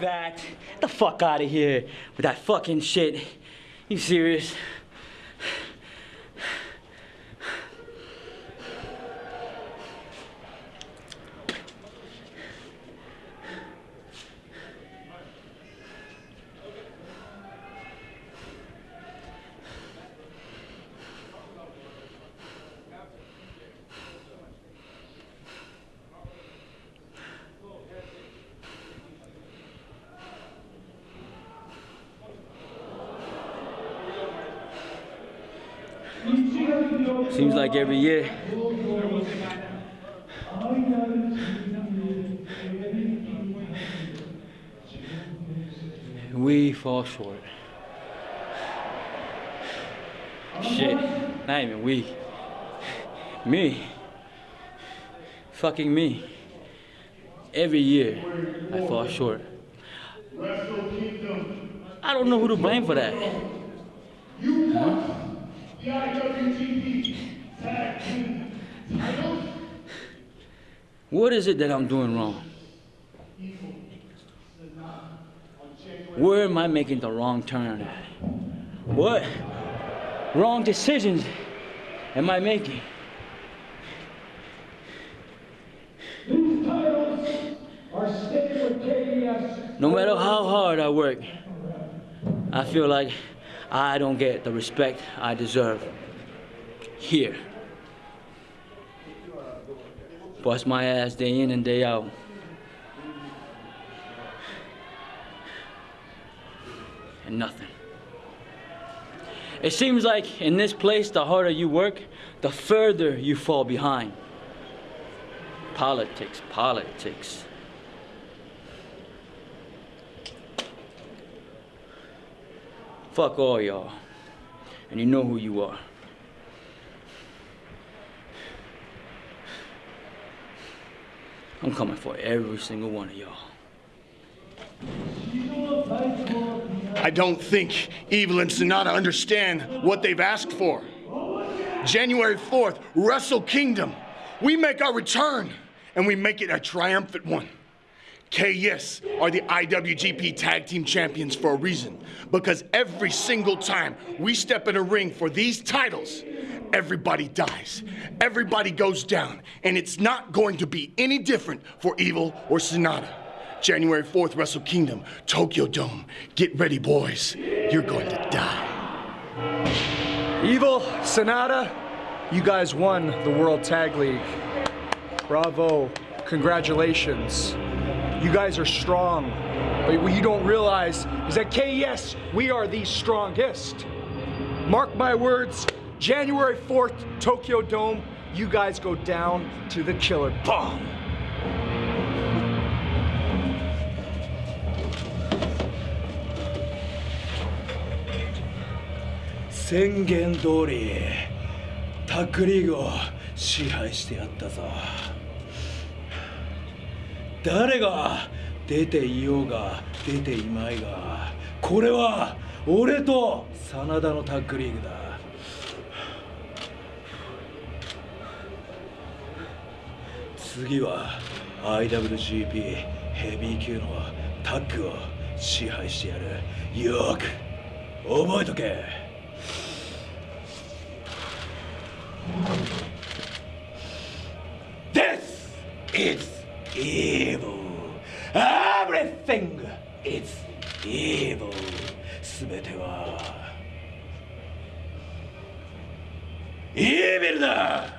That. Get the fuck out of here with that fucking shit. You serious? Seems like every year. We fall short. Shit, not even we. Me. Fucking me. Every year, I fall short. I don't know who to blame for that. The IWGP Tag Team. What is it that I'm doing wrong? Where am I making the wrong turn at? What wrong decisions am I making? No matter how hard I work, I feel like I don't get the respect I deserve here. Bust my ass day in and day out. And nothing. It seems like in this place, the harder you work, the further you fall behind. Politics, politics. Fuck all y'all. And you know who you are. I'm coming for every single one of y'all. I don't think Evil and Sanada understand what they've asked for. January 4th, Wrestle Kingdom. We make our return, and we make it a triumphant one. KES are the IWGP Tag Team Champions for a reason. Because every single time we step in a ring for these titles, everybody dies. Everybody goes down. And it's not going to be any different for Evil or Sanada. January 4th, Wrestle Kingdom, Tokyo Dome. Get ready, boys. You're going to die. Evil, Sanada, you guys won the World Tag League. Bravo. Congratulations You guys are strong. But what you don't realize is that KES, we are the strongest. Mark my words, January 4th, Tokyo Dome, you guys go down to the killer bomb. Sengen 通りタックリーグを支配してやったぞ 誰が出ていようが出ていまいがこれは俺と真田のタッグリーグだ。次は IWGP ヘビー級のタッグを支配してやる。よく覚えとけ。This is evil. Everything is evil. すべてはイービルだ